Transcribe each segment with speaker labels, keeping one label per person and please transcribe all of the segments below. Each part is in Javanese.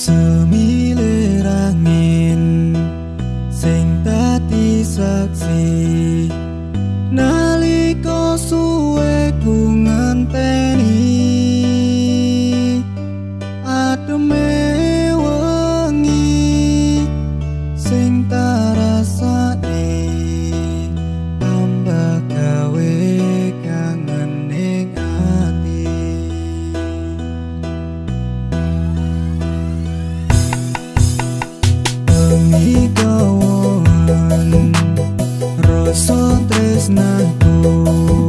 Speaker 1: semilir angin sing tadi saksi. tresnaku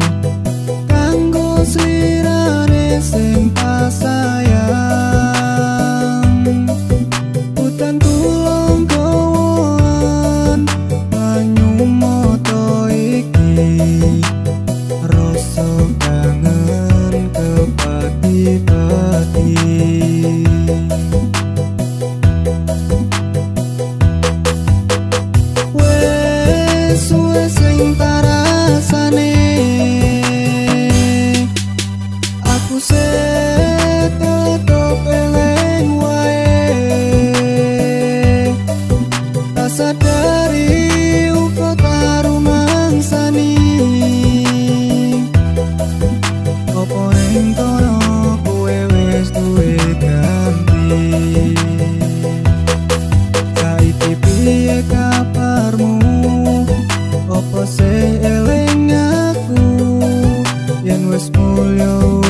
Speaker 1: kanggo sirare sing pasayang utan tulung kawan banyu moto iki. Rasa kangen kepati pati. Sampai piye kabarmu. Opo se eleng aku? Yen wes mulyo